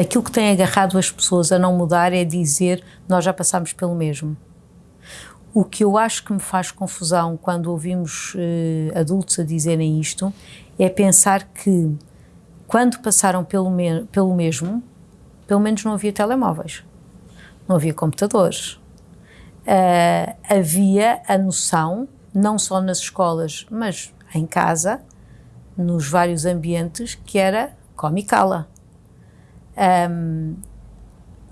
aquilo que tem agarrado as pessoas a não mudar é dizer nós já passámos pelo mesmo. O que eu acho que me faz confusão quando ouvimos eh, adultos a dizerem isto é pensar que quando passaram pelo, me pelo mesmo, pelo menos não havia telemóveis, não havia computadores, uh, havia a noção, não só nas escolas, mas em casa, nos vários ambientes, que era come e cala. Um,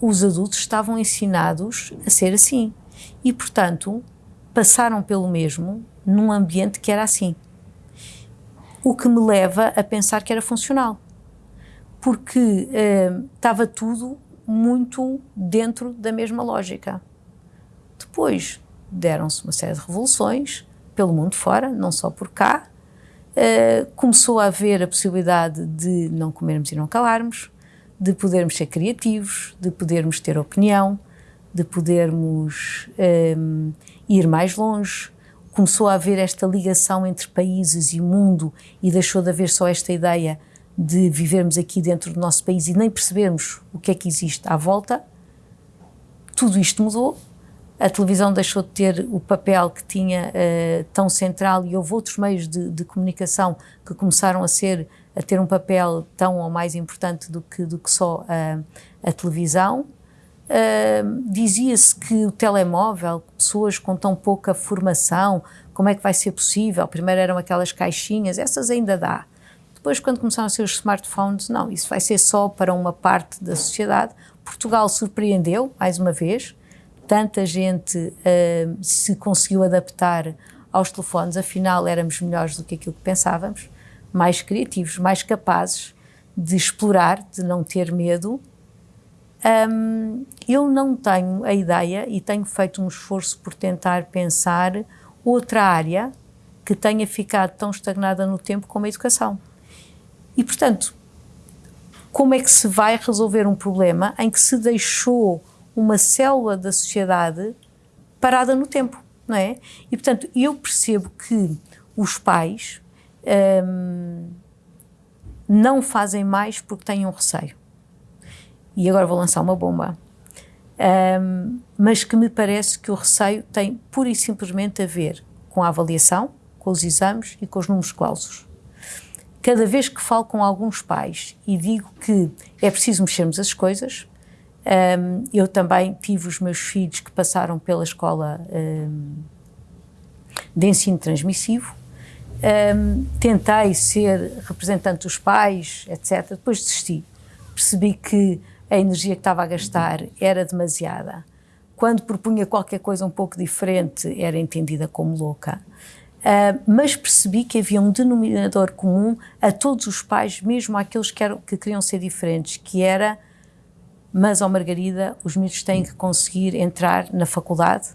os adultos estavam ensinados a ser assim e, portanto, passaram pelo mesmo num ambiente que era assim. O que me leva a pensar que era funcional porque estava tudo muito dentro da mesma lógica. Depois deram-se uma série de revoluções pelo mundo fora, não só por cá. Uh, começou a haver a possibilidade de não comermos e não calarmos, de podermos ser criativos, de podermos ter opinião, de podermos um, ir mais longe. Começou a haver esta ligação entre países e mundo e deixou de haver só esta ideia de vivermos aqui dentro do nosso país e nem percebermos o que é que existe à volta, tudo isto mudou. A televisão deixou de ter o papel que tinha uh, tão central e houve outros meios de, de, comunicação que começaram a ser a ter um papel tão ou mais importante do que, do que só uh, a televisão. Uh, Dizia-se que o telemóvel, pessoas com tão pouca formação, como é que vai ser possível? Primeiro eram aquelas caixinhas, essas ainda dá. Depois, quando começaram a ser os smartphones, não, isso vai ser só para uma parte da sociedade. Portugal surpreendeu, mais uma vez, tanta gente uh, se conseguiu adaptar aos telefones, afinal éramos melhores do que aquilo que pensávamos, mais criativos, mais capazes de explorar, de não ter medo. Um, eu não tenho a ideia e tenho feito um esforço por tentar pensar outra área que tenha ficado tão estagnada no tempo como a educação. E, portanto, como é que se vai resolver um problema em que se deixou uma célula da sociedade parada no tempo, não é? E, portanto, eu percebo que os pais hum, não fazem mais porque têm um receio. E agora vou lançar uma bomba. Um, mas que me parece que o receio tem pura e simplesmente a ver com a avaliação, com os exames e com os números clausos cada vez que falo com alguns pais e digo que é preciso mexermos as coisas, um, eu também tive os meus filhos que passaram pela escola um, de ensino transmissivo, um, tentei ser representante dos pais, etc. Depois desisti. Percebi que a energia que estava a gastar era demasiada. Quando propunha qualquer coisa um pouco diferente, era entendida como louca. Uh, mas percebi que havia um denominador comum a todos os pais, mesmo àqueles que, eram, que queriam ser diferentes, que era, mas, ó Margarida, os miúdos têm que conseguir entrar na faculdade,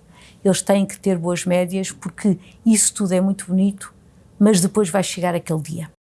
eles têm que ter boas médias, porque isso tudo é muito bonito, mas depois vai chegar aquele dia.